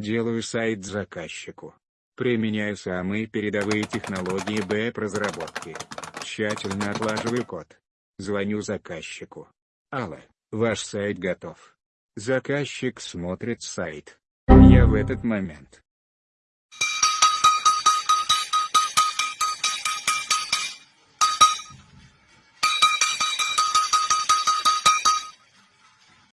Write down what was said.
Делаю сайт заказчику. Применяю самые передовые технологии БЭП-разработки. Тщательно отлаживаю код. Звоню заказчику. Алло, ваш сайт готов. Заказчик смотрит сайт. Я в этот момент